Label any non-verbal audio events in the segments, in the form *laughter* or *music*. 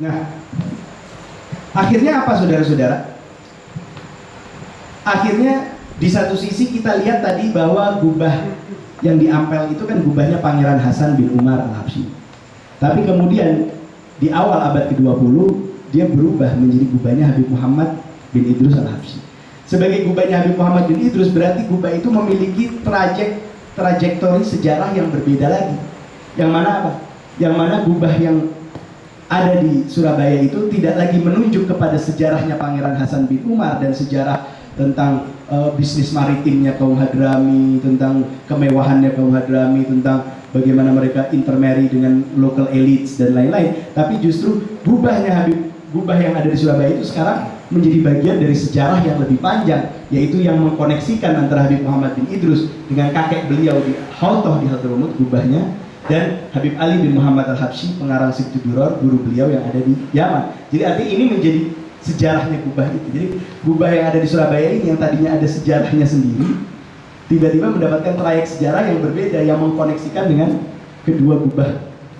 Nah, akhirnya apa saudara-saudara? Akhirnya di satu sisi kita lihat tadi bahwa gubah yang diampel itu kan gubahnya Pangeran Hasan bin Umar al-Habsyi. Tapi kemudian di awal abad ke-20 dia berubah menjadi gubahnya Habib Muhammad bin Idrus al-Habsyi. Sebagai gubahnya Habib Muhammad bin Idrus berarti gubah itu memiliki trajek trajektori sejarah yang berbeda lagi. Yang mana apa? Yang mana gubah yang ada di Surabaya itu tidak lagi menunjuk kepada sejarahnya Pangeran Hasan bin Umar dan sejarah tentang uh, bisnis maritimnya kaum Hadrami, tentang kemewahannya kaum Hadrami, tentang bagaimana mereka intermarry dengan local elites dan lain-lain. Tapi justru gubahnya Habib, gubah yang ada di Surabaya itu sekarang menjadi bagian dari sejarah yang lebih panjang, yaitu yang mengkoneksikan antara Habib Muhammad bin Idrus dengan kakek beliau di Hautoh di Hadramut, gubahnya, dan Habib Ali bin Muhammad al-Habsyi, pengarang Sibtu Duror, guru beliau yang ada di Yaman. Jadi artinya ini menjadi sejarahnya gubah itu. Jadi gubah yang ada di Surabaya ini yang tadinya ada sejarahnya sendiri, tiba-tiba mendapatkan trayek sejarah yang berbeda yang mengkoneksikan dengan kedua gubah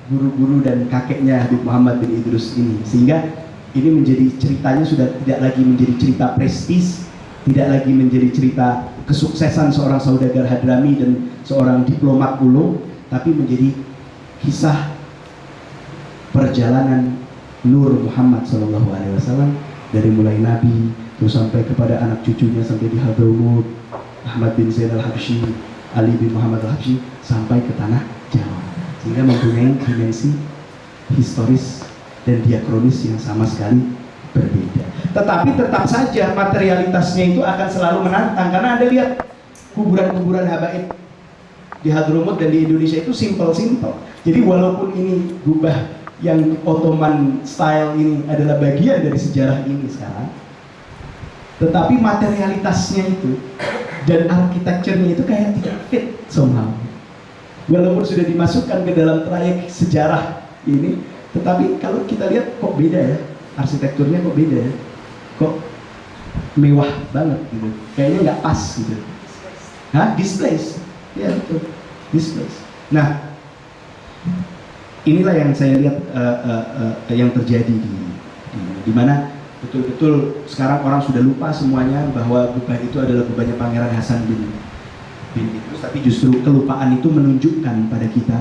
guru-guru dan kakeknya Habib Muhammad bin Idrus ini. Sehingga ini menjadi ceritanya sudah tidak lagi menjadi cerita prestis, tidak lagi menjadi cerita kesuksesan seorang saudagar Hadrami dan seorang diplomat ulung, tapi menjadi kisah perjalanan Nur Muhammad Shallallahu Alaihi Wasallam dari mulai Nabi terus sampai kepada anak cucunya sampai di Hadramut Ahmad bin Zain al Habsyi Ali bin Muhammad al Habsyi sampai ke tanah Jawa. Sehingga mempunyai dimensi historis dan diakronis yang sama sekali berbeda. Tetapi tetap saja materialitasnya itu akan selalu menantang karena anda lihat kuburan-kuburan habaib di Hadramut dan di Indonesia itu simple-simple jadi walaupun ini gubah yang Ottoman style ini adalah bagian dari sejarah ini sekarang tetapi materialitasnya itu dan arsitekturnya itu kayak tidak fit somehow. Walaupun sudah dimasukkan ke dalam trayek sejarah ini tetapi kalau kita lihat kok beda ya arsitekturnya kok beda ya. Kok mewah banget gitu. Kayaknya nggak pas gitu. Hah? displace ya betul displace nah inilah yang saya lihat uh, uh, uh, yang terjadi di, di, di mana betul-betul sekarang orang sudah lupa semuanya bahwa gubah itu adalah gubahnya Pangeran Hasan bin bin Idrus. Tapi justru kelupaan itu menunjukkan pada kita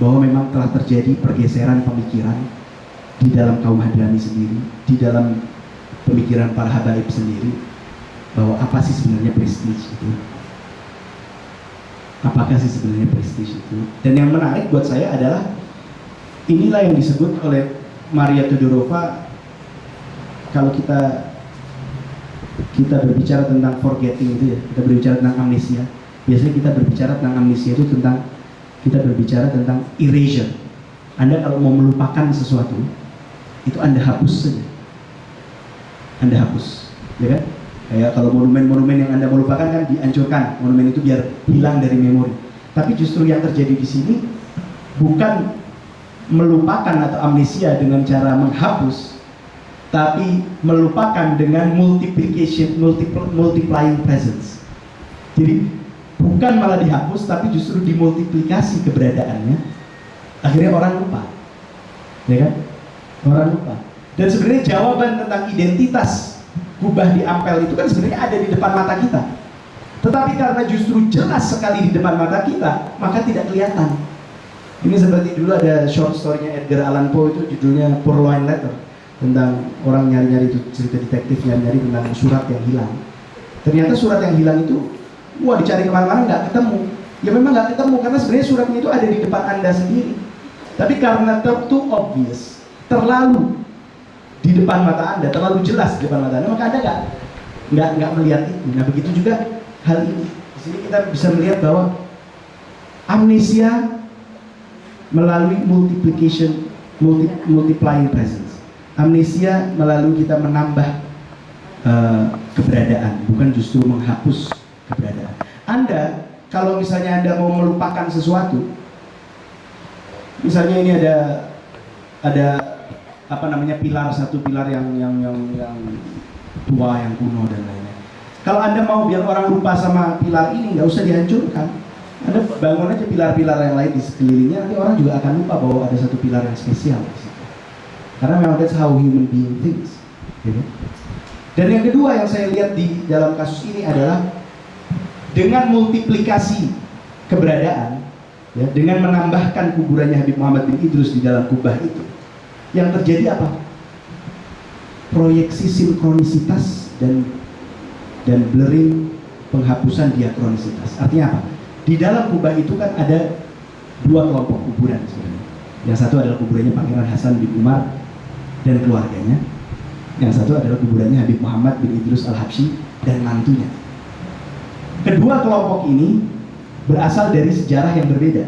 bahwa memang telah terjadi pergeseran pemikiran di dalam kaum Hadrami sendiri di dalam pemikiran para habaib sendiri bahwa apa sih sebenarnya prestis itu apakah sih sebenarnya prestis itu? Dan yang menarik buat saya adalah inilah yang disebut oleh Maria Tudorova kalau kita kita berbicara tentang forgetting itu ya kita berbicara tentang amnesia. Biasanya kita berbicara tentang amnesia itu tentang kita berbicara tentang erasure. Anda kalau mau melupakan sesuatu itu anda hapus saja. Anda hapus ya kan kayak kalau monumen-monumen yang anda melupakan kan dihancurkan. Monumen itu biar hilang dari memori. Tapi justru yang terjadi di sini bukan melupakan atau amnesia dengan cara menghapus tapi melupakan dengan multiplication multiple, multiplying presence. Jadi bukan malah dihapus tapi justru dimultiplikasi keberadaannya. Akhirnya orang lupa. Ya kan? Orang lupa. Dan sebenarnya jawaban tentang identitas kubah di Ampel itu kan sebenarnya ada di depan mata kita tetapi karena justru jelas sekali di depan mata kita maka tidak kelihatan ini seperti dulu ada short story-nya Edgar Allan Poe itu judulnya Purloin Letter tentang orang nyari-nyari itu cerita detektif nyari-nyari tentang surat yang hilang. Ternyata surat yang hilang itu wah dicari ke mana-mana nggak ketemu. Ya memang nggak ketemu karena sebenarnya suratnya itu ada di depan anda sendiri. Tapi karena too obvious, terlalu di depan mata anda, terlalu jelas di depan mata anda, maka anda nggak nggak nggak melihat itu. Nah begitu juga hal ini. Di sini kita bisa melihat bahwa amnesia melalui multiplication multi, multiplying presence amnesia melalui kita menambah uh, keberadaan bukan justru menghapus keberadaan anda kalau misalnya anda mau melupakan sesuatu misalnya ini ada ada apa namanya pilar satu pilar yang yang yang yang tua yang kuno dan lainnya kalau anda mau biar orang lupa sama pilar ini nggak usah dihancurkan anda bangun aja pilar-pilar yang lain di sekelilingnya, nanti orang juga akan lupa bahwa ada satu pilar yang spesial. Karena memang that's how human being thinks. Gitu. Dan yang kedua yang saya lihat di dalam kasus ini adalah dengan multiplikasi keberadaan, ya, dengan menambahkan kuburannya Habib Muhammad bin Idrus di dalam kubah itu, yang terjadi apa? Proyeksi sinkronisitas dan dan blurring penghapusan diakronisitas. Artinya apa? Di dalam kubah itu kan ada dua kelompok kuburan sebenarnya. Yang satu adalah kuburannya Pangeran Hasan bin Umar dan keluarganya. Yang satu adalah kuburannya Habib Muhammad bin Idrus al-Habsyi dan mantunya. Kedua kelompok ini berasal dari sejarah yang berbeda.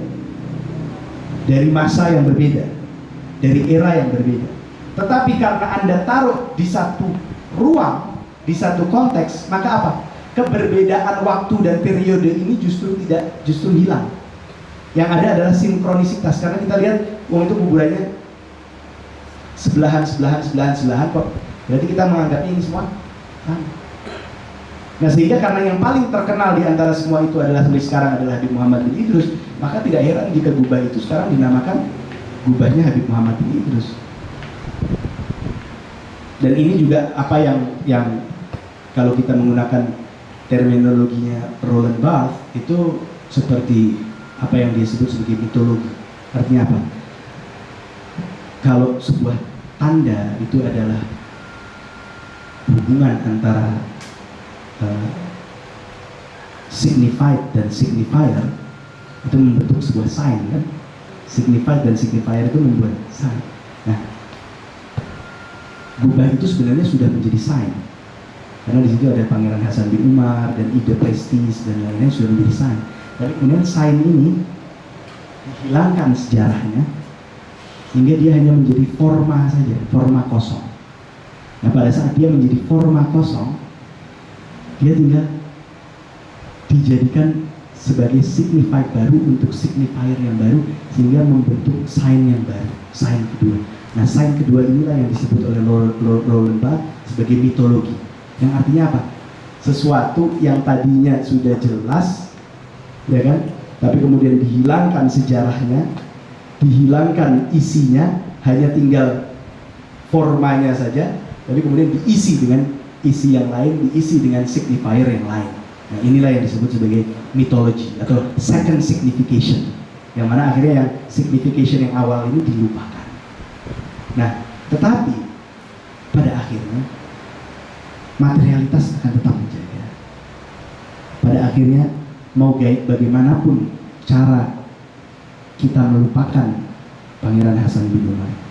Dari masa yang berbeda. Dari era yang berbeda. Tetapi karena Anda taruh di satu ruang, di satu konteks, maka apa? Keberbedaan waktu dan periode ini justru tidak justru hilang. Yang ada adalah sinkronisitas karena kita lihat uang itu kuburannya sebelahan, sebelahan, sebelahan, sebelahan kok. Berarti kita menganggapnya ini semua Nah sehingga karena yang paling terkenal di antara semua itu adalah sampai sekarang adalah Habib Muhammad bin Idrus, maka tidak heran jika gubah itu sekarang dinamakan gubahnya Habib Muhammad bin Idrus. Dan ini juga apa yang yang kalau kita menggunakan terminologinya Roland Barthes itu seperti apa yang dia sebut sebagai mitologi. Artinya apa? Kalau sebuah tanda itu adalah hubungan antara uh, signified dan signifier itu membentuk sebuah sign kan signified dan signifier itu membuat sign. Nah gubah itu sebenarnya sudah menjadi sign. Karena di situ ada Pangeran Hasan bin Umar dan ide prestis dan lain-lain sudah menjadi sign. Tapi kemudian sign ini dihilangkan sejarahnya sehingga dia hanya menjadi forma saja forma kosong. Nah pada saat dia menjadi forma kosong dia tinggal dijadikan sebagai signifier baru untuk signifier yang baru sehingga membentuk sign yang baru, sign kedua. Nah, sign kedua inilah yang disebut oleh Roland Barthes sebagai mitologi. Yang artinya apa? Sesuatu yang tadinya sudah jelas, ya kan? Tapi kemudian dihilangkan sejarahnya, dihilangkan isinya, hanya tinggal formanya saja, tapi kemudian diisi dengan isi yang lain diisi dengan signifier yang lain. Nah, inilah yang disebut sebagai mitologi atau second signification. Yang mana akhirnya yang signification yang awal ini dilupakan. Nah, tetapi pada akhirnya materialitas akan tetap menjaga. Pada akhirnya mau gaib bagaimanapun cara kita melupakan Pangeran Hasan bin Umar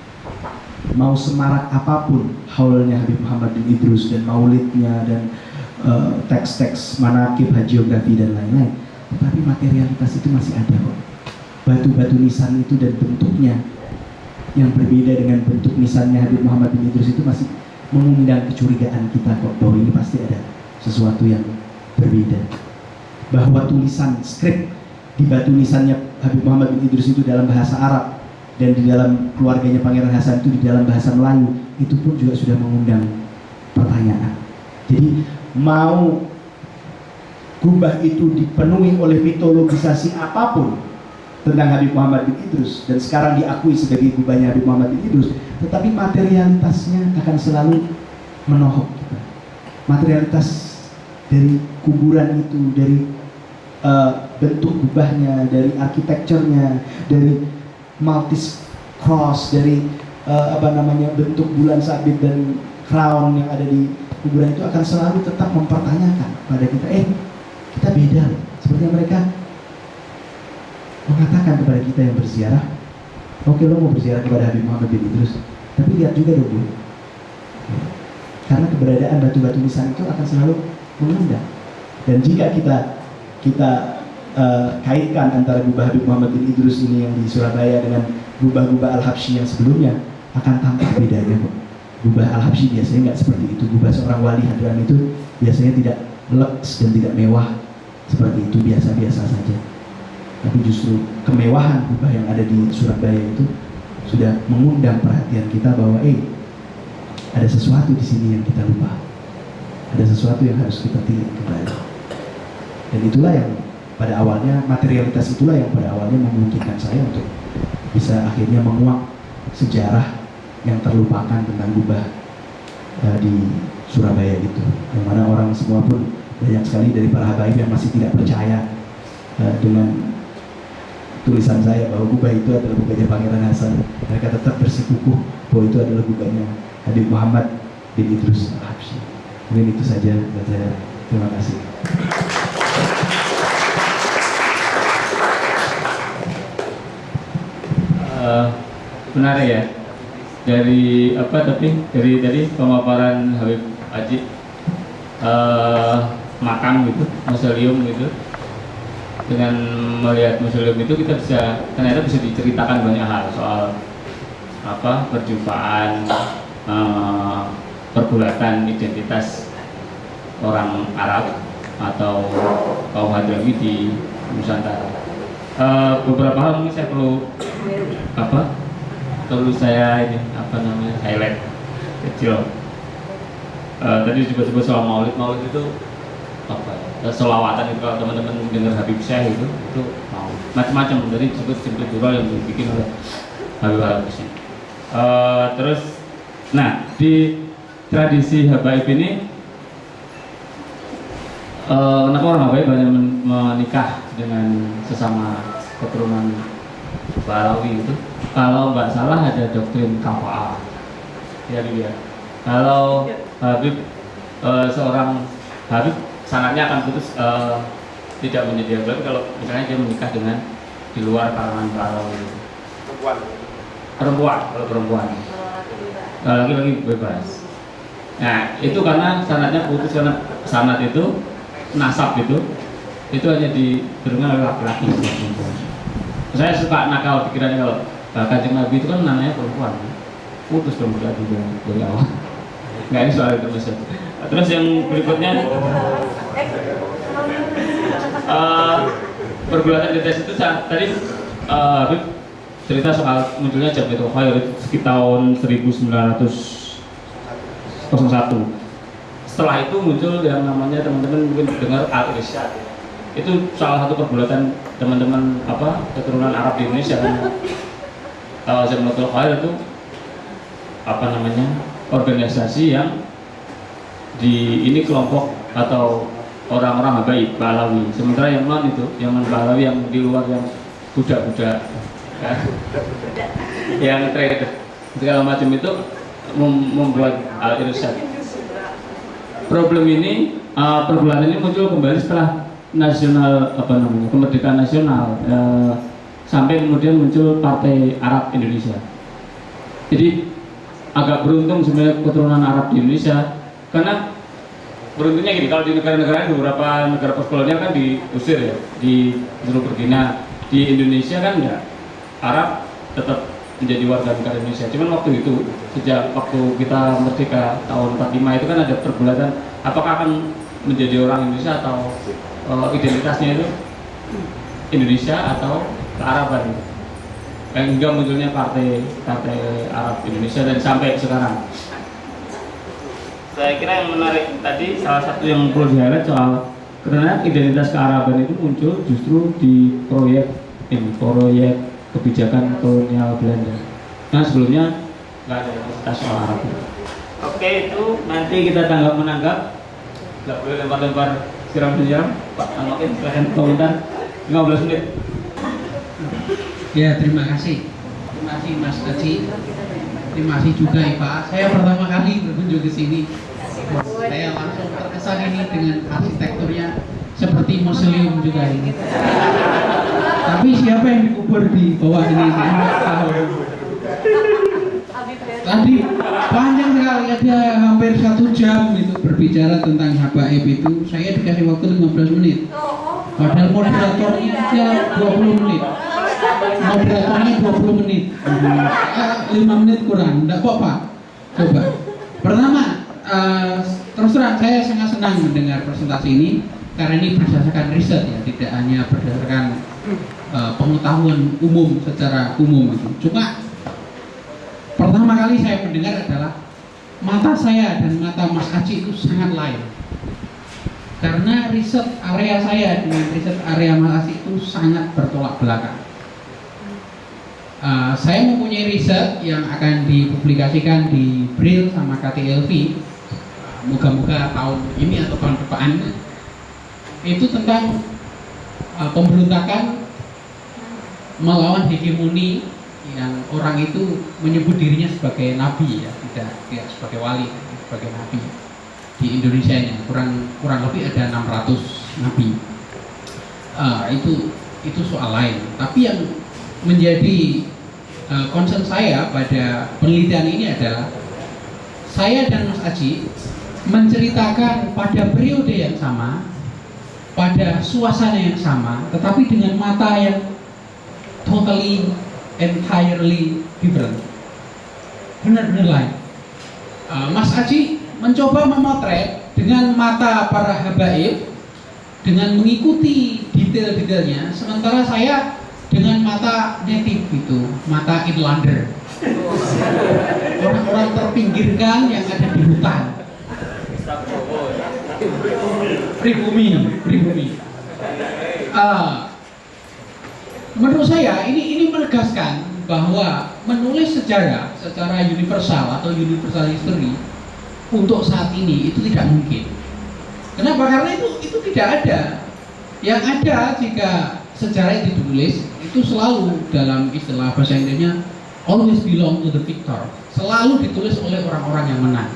mau semarak apa pun haulnya Habib Muhammad bin Idrus dan maulidnya dan uh, teks-teks manakib hagiografi dan lain-lain. Tetapi materialitas itu masih ada kok. Batu-batu nisan itu dan bentuknya yang berbeda dengan bentuk nisannya Habib Muhammad bin Idrus itu masih mengundang kecurigaan kita kok bahwa ini pasti ada sesuatu yang berbeda. Bahwa tulisan skrip di batu nisannya Habib Muhammad bin Idrus itu dalam bahasa Arab dan di dalam keluarganya Pangeran Hasan itu di dalam bahasa Melayu itu pun juga sudah mengundang pertanyaan. Jadi mau kubah itu dipenuhi oleh mitologisasi apa pun tentang Habib Muhammad bin Idrus dan sekarang diakui sebagai kubahnya Habib Muhammad bin Idrus, tetapi materialitasnya akan selalu menohok kita. Materialitas dari kuburan itu, dari uh, bentuk kubahnya, dari arsitekturnya, dari maltis cross dari uh, apa namanya bentuk bulan sabit dan crown yang ada di kuburan itu akan selalu tetap mempertanyakan pada kita eh kita beda seperti mereka mengatakan kepada kita yang berziarah. Oke lo mau berziarah kepada Habib Muhammad bin Idrus tapi lihat juga dong bu. Karena keberadaan batu-batu nisan itu akan selalu mengundang dan jika kita kita uh, kaitkan antara gubah Habib Muhammad bin Idrus ini yang di Surabaya dengan gubah-gubah Al-Habsyi yang sebelumnya akan tampak bedanya kok. Gubah Al-Habsyi biasanya nggak seperti itu. Gubah seorang wali hadran itu biasanya tidak leks dan tidak mewah seperti itu biasa-biasa saja. Tapi justru kemewahan gubah yang ada di Surabaya itu sudah mengundang perhatian kita bahwa eh ada sesuatu di sini yang kita lupa. Ada sesuatu yang harus kita tilik kembali. Dan itulah yang pada awalnya materialitas itulah yang pada awalnya memungkinkan saya untuk bisa akhirnya menguak sejarah yang terlupakan tentang gubah uh, di Surabaya itu yang mana orang semua pun banyak sekali dari para habaib yang masih tidak percaya uh, dengan tulisan saya bahwa gubah itu adalah gubahnya Pangeran Hasan. Mereka tetap bersikukuh bahwa itu adalah gubahnya Habib Muhammad bin Idrus Al-Habsyi mungkin itu saja buat saya. Terima kasih. Uh, menarik ya dari apa tapi? Dari dari pemaparan Habib Haji uh, makam gitu museum gitu. Dengan melihat museum itu kita bisa ternyata bisa diceritakan banyak hal soal apa perjumpaan uh, pergulatan identitas orang Arab atau kaum Hadrami di Nusantara. Uh, beberapa hal mungkin saya perlu apa perlu saya ini apa namanya highlight kecil. Uh, tadi juga sebut soal maulid. Maulid itu apa ya selawatan itu kalau teman-teman dengar Habib Syekh itu itu mau. Macam-macam. Dari sebut sebut dulu yang dibikin oleh Habib Habib Syekh. Uh, terus nah di tradisi Habaib ini uh, kenapa orang Habaib banyak menikah dengan sesama keturunan Balawi itu. Kalau nggak salah ada doktrin kafaah ya. Dia kalau Habib e, seorang Habib sangatnya akan putus e, tidak menjadi Habib kalau misalnya dia menikah dengan di luar kalangan Balawi. Perempuan. Perempuan kalau perempuan. Kalau laki-laki bebas. Nah itu karena sanatnya putus karena sanat itu nasab itu itu hanya diberikan oleh laki-laki saya suka nakal pikirannya kalau kanjeng Nabi itu kan namanya perempuan. Putus dong berarti dari awal. *laughs* Nggak ini soal itu mas. Terus yang berikutnya? Uh, pergulatan di tes itu tadi uh, cerita soal munculnya itu Khair sekitar tahun 1901 setelah itu muncul yang namanya teman-teman mungkin dengar al-irsyad itu salah satu pergulatan teman-teman apa keturunan Arab di Indonesia kan? Jamatul Khair itu apa namanya organisasi yang di ini kelompok atau orang-orang habaib Balawi. Sementara yang non itu yang non Balawi yang di luar yang budak-budak ya, yang trader. Segala macam itu mem membuat al irsyad problem ini uh, pergulatan ini muncul kembali setelah nasional apa namanya kemerdekaan nasional eh, sampai kemudian muncul Partai Arab Indonesia. Jadi agak beruntung sebenarnya keturunan Arab di Indonesia karena beruntungnya gini kalau di negara-negara beberapa negara postkolonial kan diusir ya di seluruh pergi. Nah di Indonesia kan enggak Arab tetap menjadi warga negara Indonesia. Cuman waktu itu sejak waktu kita merdeka tahun 45 itu kan ada pergulatan apakah akan menjadi orang Indonesia atau uh, identitasnya itu Indonesia atau kearaban? Yang hingga munculnya partai partai Arab Indonesia dan sampai sekarang. Saya kira yang menarik tadi salah satu yang perlu di soal karena identitas kearaban itu muncul justru di proyek ini proyek kebijakan kolonial Belanda. Nah sebelumnya nggak ada identitas soal Arab. Oke itu nanti kita tanggap menanggap. Nggak boleh lempar-lempar siram siram Pak Anokin silahkan komentar 15 menit. Ya terima kasih. Terima kasih Mas Aji terima kasih juga Ipa saya pertama kali berkunjung ke sini. Saya langsung terkesan ini dengan arsitekturnya seperti museum juga ini. Tapi siapa yang dikubur di bawah ini? Tahu tadi panjang ada hampir satu jam itu berbicara tentang habaib itu. Saya dikasih waktu 15 menit. Padahal moderatornya aja 20 menit. Moderatornya 20 menit. 5 menit kurang. Enggak apa-apa. Coba. Pertama uh, terus terang saya sangat senang mendengar presentasi ini karena ini berdasarkan riset ya tidak hanya berdasarkan uh, pengetahuan umum secara umum. Itu cuma pertama kali saya mendengar adalah mata saya dan mata Mas Aci itu sangat lain. Karena riset area saya dengan riset area Mas Aci itu sangat bertolak belakang. Uh, saya mempunyai riset yang akan dipublikasikan di Brill sama KTLV moga-moga tahun ini atau tahun depan itu tentang uh, pemberontakan melawan hegemoni yang orang itu menyebut dirinya sebagai nabi ya tidak tidak sebagai wali sebagai nabi. Di Indonesia nya kurang kurang lebih ada 600 nabi. Uh, itu itu soal lain. Tapi yang menjadi uh, concern saya pada penelitian ini adalah saya dan Mas Aji menceritakan pada periode yang sama pada suasana yang sama tetapi dengan mata yang totally entirely different. Benar-benar lain Mas Aji mencoba memotret dengan mata para habaib dengan mengikuti detail-detailnya sementara saya dengan mata native itu mata inlander orang-orang terpinggirkan yang ada di hutan. Pribumi pribumi. Uh, menurut saya ini ini menegaskan bahwa menulis sejarah secara universal atau universal history untuk saat ini itu tidak mungkin. Kenapa? Karena itu itu tidak ada. Yang ada jika sejarah itu ditulis itu selalu dalam istilah bahasa Inggrisnya always belong to the victor. Selalu ditulis oleh orang-orang yang menang.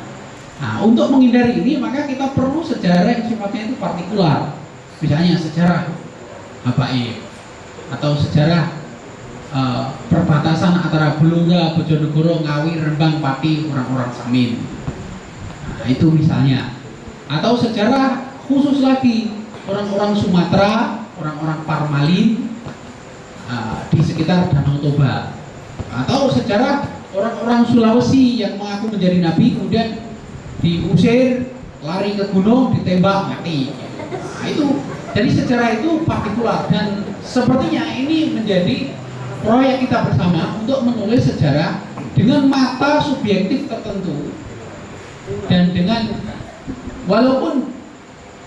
Nah, untuk menghindari ini maka kita perlu sejarah yang sifatnya itu partikular. Misalnya sejarah Habaib atau sejarah uh, perbatasan antara Belura, Bojonegoro, Ngawi, Rembang, Pati, orang-orang Samin. Nah, itu misalnya. Atau sejarah khusus lagi orang-orang Sumatera, orang-orang Parmalin uh, di sekitar Danau Toba. Atau sejarah orang-orang Sulawesi yang mengaku menjadi nabi kemudian diusir, lari ke gunung, ditembak, mati. Nah, itu jadi sejarah itu partikular dan sepertinya ini menjadi proyek kita bersama untuk menulis sejarah dengan mata subjektif tertentu dan dengan walaupun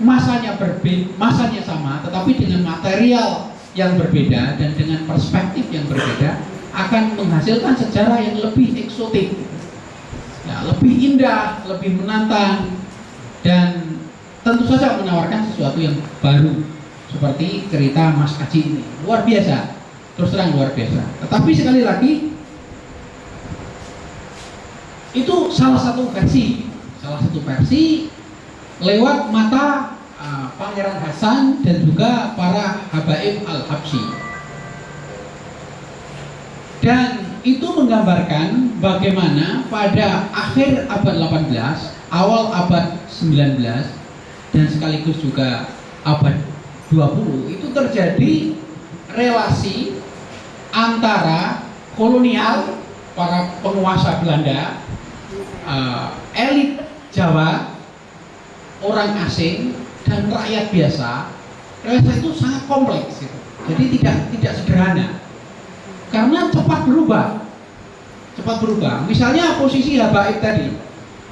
masanya berbeda, masanya sama, tetapi dengan material yang berbeda dan dengan perspektif yang berbeda akan menghasilkan sejarah yang lebih eksotik, ya, lebih indah, lebih menantang dan tentu saja menawarkan sesuatu yang baru seperti cerita Mas Aji ini. Luar biasa terus terang luar biasa. Tetapi sekali lagi itu salah satu versi. Salah satu versi lewat mata uh, Pangeran Hasan dan juga para habaib al-Habsi dan itu menggambarkan bagaimana pada akhir abad 18 awal abad 19 dan sekaligus juga abad 20 itu terjadi relasi antara kolonial para penguasa Belanda, uh, elit Jawa, orang asing dan rakyat biasa. Relasi itu sangat kompleks, gitu. jadi tidak tidak sederhana karena cepat berubah, cepat berubah. Misalnya posisi habaib tadi,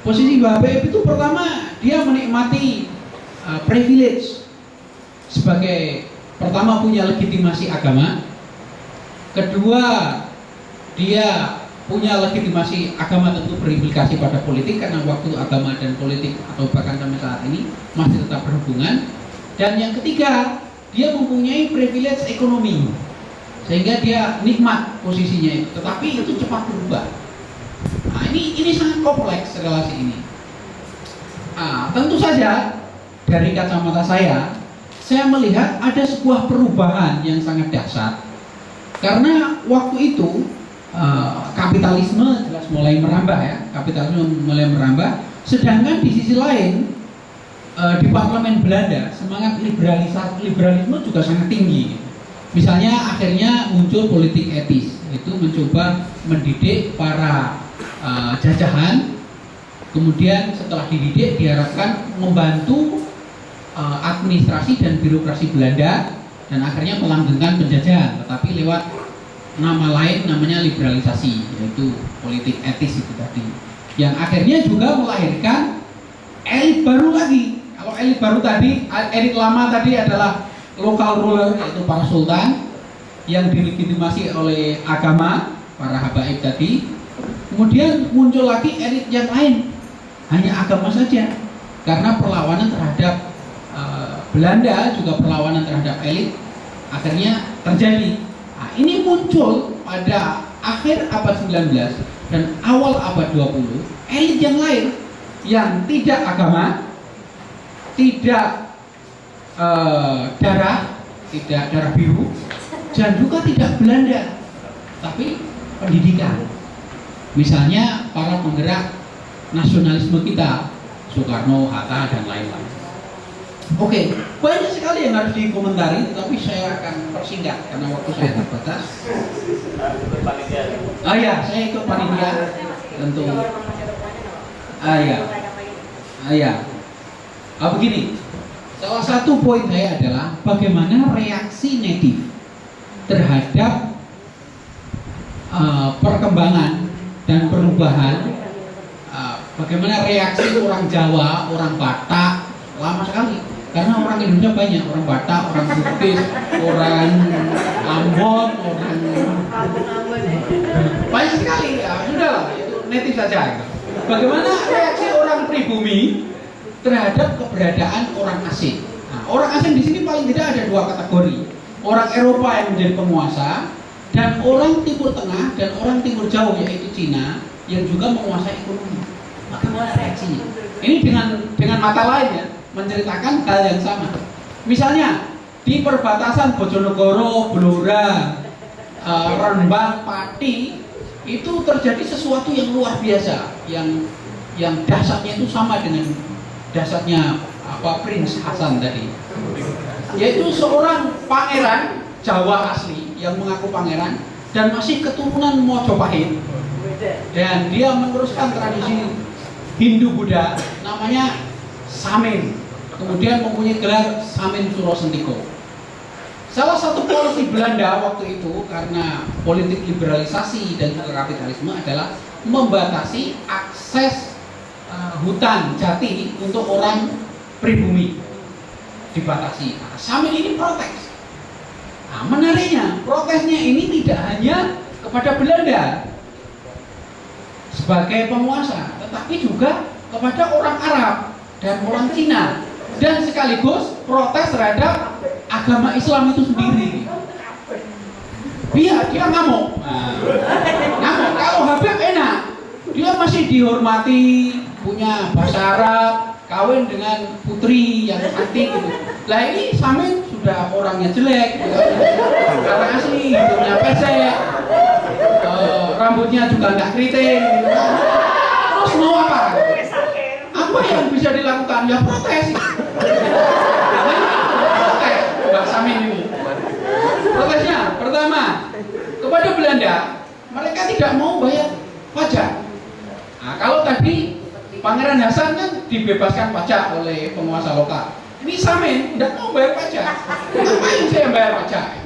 posisi habaib itu pertama dia menikmati uh, privilege sebagai pertama punya legitimasi agama, kedua dia punya legitimasi agama tentu berimplikasi pada politik karena waktu agama dan politik atau bahkan sampai saat ini masih tetap berhubungan. Dan yang ketiga dia mempunyai privilege ekonomi sehingga dia nikmat posisinya itu. Tetapi itu cepat berubah. Nah ini ini sangat kompleks relasi ini. Nah, tentu saja dari kacamata saya saya melihat ada sebuah perubahan yang sangat dahsyat karena waktu itu uh, kapitalisme jelas mulai merambah ya. Kapitalisme mulai merambah. Sedangkan di sisi lain uh, di parlemen Belanda semangat liberalisme juga sangat tinggi. Misalnya akhirnya muncul politik etis itu mencoba mendidik para uh, jajahan. Kemudian setelah dididik diharapkan membantu administrasi dan birokrasi Belanda dan akhirnya melanggengkan penjajahan tetapi lewat nama lain namanya liberalisasi yaitu politik etis itu tadi yang akhirnya juga melahirkan elit baru lagi kalau elit baru tadi elit lama tadi adalah lokal ruler yaitu para sultan yang dilegitimasi oleh agama para habaib tadi. Kemudian muncul lagi elit yang lain, hanya agama saja. Karena perlawanan terhadap Belanda juga perlawanan terhadap elit akhirnya terjadi. Nah, ini muncul pada akhir abad 19 dan awal abad 20 elit yang lain yang tidak agama, tidak eh, darah, tidak darah biru, dan juga tidak Belanda, tapi pendidikan. Misalnya para penggerak nasionalisme kita, Soekarno, Hatta, dan lain-lain. Oke, banyak sekali yang harus dikomentari, tetapi saya akan persingkat karena waktu saya terbatas. Ah ya, saya ikut panitia tentu. Ah ya, ah ya. Ah begini, salah satu poin saya adalah bagaimana reaksi native terhadap uh, perkembangan dan perubahan. Uh, bagaimana reaksi orang Jawa, orang Batak lama sekali karena orang Indonesia banyak orang Batak, orang Bugis, orang Ambon, orang banyak sekali ya sudahlah itu native saja. Bagaimana reaksi orang pribumi terhadap keberadaan orang asing? Nah, orang asing di sini paling tidak ada dua kategori. Orang Eropa yang menjadi penguasa dan orang Timur Tengah dan orang Timur Jauh yaitu Cina yang juga menguasai ekonomi. Bagaimana reaksinya? Ini dengan dengan mata lain ya menceritakan hal yang sama. Misalnya di perbatasan Bojonegoro, Blora, uh, Rembang, Pati itu terjadi sesuatu yang luar biasa yang yang dasarnya itu sama dengan dasarnya apa Prince Hasan tadi. Yaitu seorang pangeran Jawa asli yang mengaku pangeran dan masih keturunan Mojopahit. Dan dia meneruskan tradisi Hindu Buddha namanya Samin kemudian mempunyai gelar Samin Suro Sentiko Salah satu polisi Belanda waktu itu karena politik liberalisasi dan juga kapitalisme adalah membatasi akses uh, hutan jati untuk orang pribumi dibatasi. Nah, Samin ini protes. Nah, menariknya protesnya ini tidak hanya kepada Belanda sebagai penguasa, tetapi juga kepada orang Arab dan orang Cina dan sekaligus protes terhadap agama Islam itu sendiri. Dia dia ngamuk. Nah, ngamuk. Kalau Habib enak, dia masih dihormati, punya bahasa Arab, kawin dengan putri yang cantik gitu. Lah ini Samin sudah orangnya jelek, gitu. karena asli hidungnya pesek, uh, rambutnya juga nggak keriting. Gitu. Terus mau apa? Apa yang bisa dilakukan? Ya protes. Protes, Mbak ini. Protesnya pertama kepada Belanda, mereka tidak mau bayar pajak. Nah, kalau tadi Pangeran Hasan kan dibebaskan pajak oleh penguasa lokal. Ini Samin tidak mau bayar pajak. Ngapain saya bayar pajak?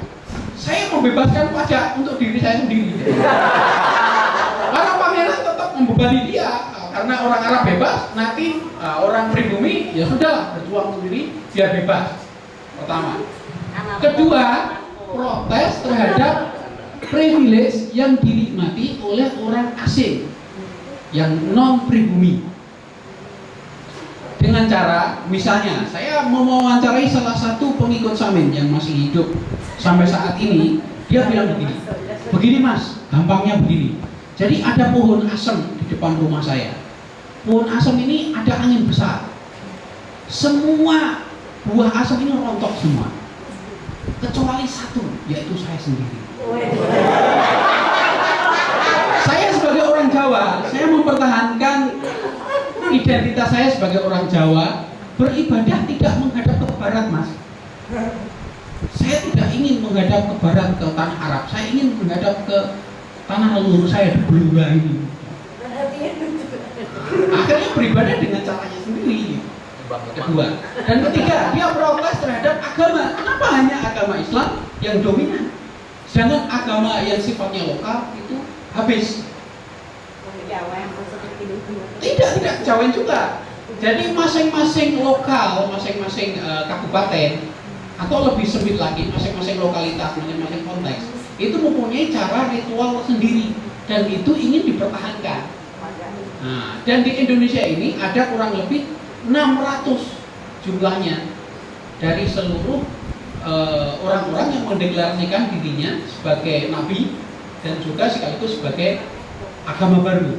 Saya membebaskan pajak untuk diri saya sendiri. Para pangeran tetap membebani dia karena orang Arab bebas, nanti uh, orang pribumi ya sudah berjuang sendiri biar bebas. Pertama. Kedua, protes terhadap privilege yang dinikmati oleh orang asing yang non pribumi dengan cara misalnya saya mewawancarai salah satu pengikut Samin yang masih hidup sampai saat ini dia bilang begini. Begini mas gampangnya begini. Jadi ada pohon asem di depan rumah saya pohon asem ini ada angin besar. Semua buah asem ini rontok semua. Kecuali satu yaitu saya sendiri. Saya sebagai orang Jawa saya mempertahankan identitas saya sebagai orang Jawa. Beribadah tidak menghadap ke barat mas. Saya tidak ingin menghadap ke barat ke tanah Arab. Saya ingin menghadap ke tanah leluhur saya di Blora ini akhirnya beribadah dengan caranya sendiri. Kedua. Dan ketiga dia protes terhadap agama. Kenapa hanya agama Islam yang dominan? Sedangkan agama yang sifatnya lokal itu habis. Tidak tidak. Jawa juga. Jadi masing-masing lokal masing-masing uh, kabupaten atau lebih sempit lagi masing-masing lokalitas masing-masing konteks itu mempunyai cara ritual sendiri dan itu ingin dipertahankan. Dan di Indonesia ini ada kurang lebih 600 jumlahnya dari seluruh eh, orang-orang yang mendeklarasikan dirinya sebagai nabi dan juga sekaligus sebagai agama baru.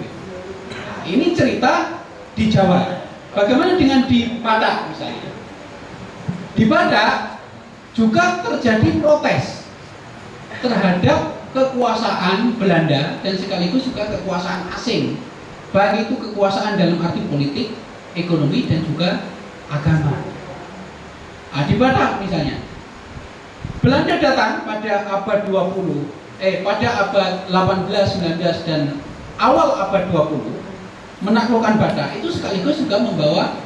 Nah, ini cerita di Jawa. Bagaimana dengan di Batak misalnya? Di Batak juga terjadi protes terhadap kekuasaan Belanda dan sekaligus juga kekuasaan asing. Baik itu kekuasaan dalam arti politik, ekonomi dan juga agama. Nah, di Batak misalnya. Belanda datang pada abad 20, eh pada abad 18, 19 dan awal abad 20 menaklukkan Batak itu sekaligus juga membawa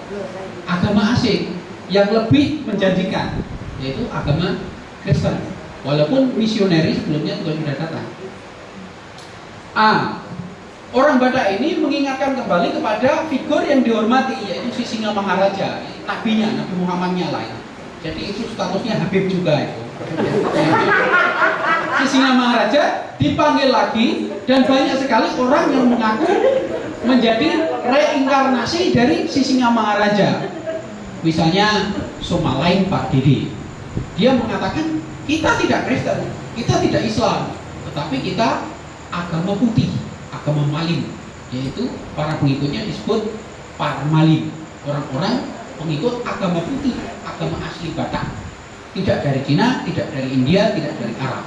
agama asing yang lebih menjanjikan yaitu agama Kristen walaupun misioneri sebelumnya juga sudah datang A orang Batak ini mengingatkan kembali kepada figur yang dihormati yaitu Sisinga Maharaja nabinya Nabi Muhammadnya lah jadi itu statusnya Habib juga itu. Sisinga Maharaja dipanggil lagi dan banyak sekali orang yang mengaku menjadi reinkarnasi dari Sisinga Maharaja. Misalnya Somalain Pak Didi. Dia mengatakan kita tidak Kristen kita tidak Islam tetapi kita agama putih agama malim yaitu para pengikutnya disebut parmalim orang-orang pengikut agama putih agama asli Batak. Tidak dari Cina, tidak dari India, tidak dari Arab.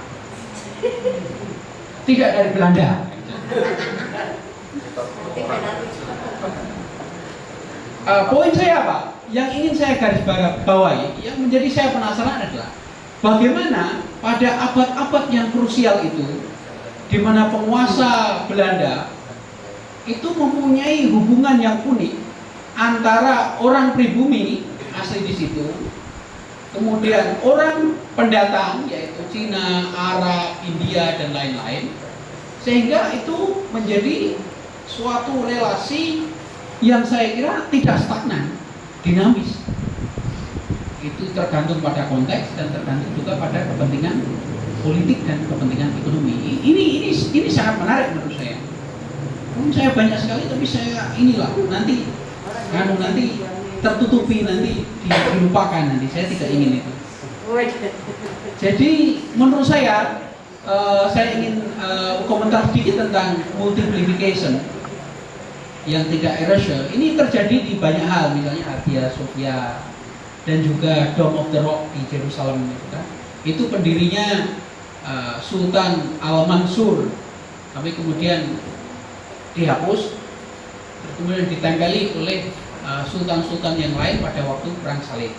Tidak dari Belanda. Uh, poin saya apa? Yang ingin saya garis bawahi, yang menjadi saya penasaran adalah bagaimana pada abad-abad yang krusial itu, di mana penguasa Belanda itu mempunyai hubungan yang unik antara orang pribumi asli di situ, kemudian orang pendatang yaitu Cina, Arab, India dan lain-lain, sehingga itu menjadi suatu relasi yang saya kira tidak stagnan, dinamis. Itu tergantung pada konteks dan tergantung juga pada kepentingan politik dan kepentingan ekonomi. Ini ini ini sangat menarik menurut saya. Hmm, saya banyak sekali tapi saya inilah nanti kalau nanti tertutupi nanti dilupakan nanti saya tidak ingin itu. Jadi menurut saya uh, saya ingin uh, komentar sedikit tentang multiplication yang tidak erasure ini terjadi di banyak hal misalnya Hagia Sophia dan juga Dome of the Rock di Jerusalem itu kan itu pendirinya uh, Sultan Al Mansur tapi kemudian dihapus kemudian ditempeli oleh sultan-sultan uh, yang lain pada waktu perang salib.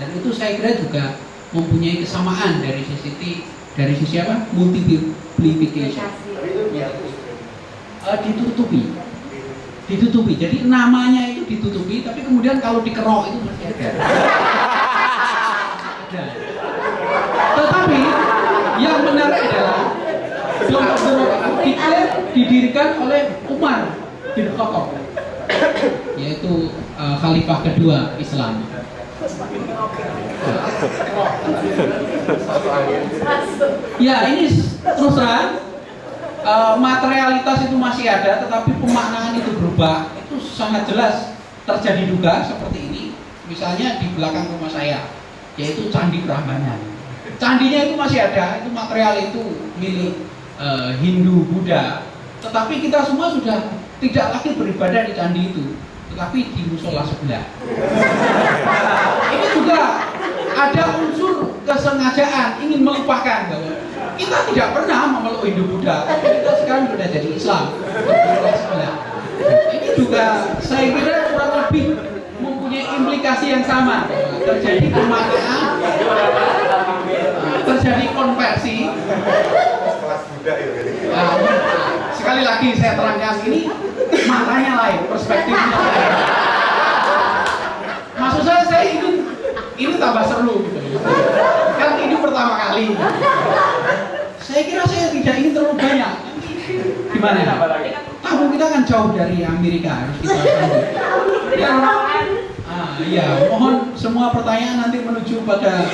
Dan itu saya kira juga mempunyai kesamaan dari sisi dari sisi apa? Multiplication. Uh, ditutupi. Ditutupi. Jadi namanya itu ditutupi, tapi kemudian kalau dikerok itu masih ada. *laughs* ada. Tetapi yang menarik adalah Itu didirikan oleh Umar bin Khattab, yaitu uh, khalifah kedua Islam. Ya ini terus terang uh, materialitas itu masih ada, tetapi pemaknaan itu berubah. Itu sangat jelas terjadi juga seperti ini. Misalnya di belakang rumah saya, yaitu Candi Prambanan. Candinya itu masih ada, itu material itu milik uh, Hindu, Buddha. Tetapi kita semua sudah tidak lagi beribadah di candi itu, tetapi di musola sebelah. ini juga ada unsur kesengajaan ingin melupakan bahwa kita tidak pernah memeluk Hindu Buddha, tapi kita sekarang sudah jadi Islam. Ini juga saya kira kurang lebih mempunyai implikasi yang sama. Terjadi pemaknaan, terjadi konversi. Nah, sekali lagi saya terangkan ini maknanya lain, perspektifnya lain. Maksud saya saya ingin ini tambah seru gitu. Kan ini pertama kali. Saya kira saya tidak ingin terlalu banyak. Gimana? Tamu kita kan jauh dari Amerika harus kita Ya, iya, mohon semua pertanyaan nanti menuju pada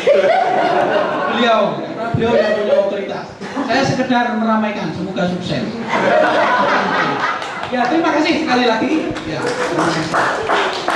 beliau beliau yang punya otoritas. Saya sekedar meramaikan, semoga sukses. Ya, terima kasih sekali lagi. Ya, terima kasih.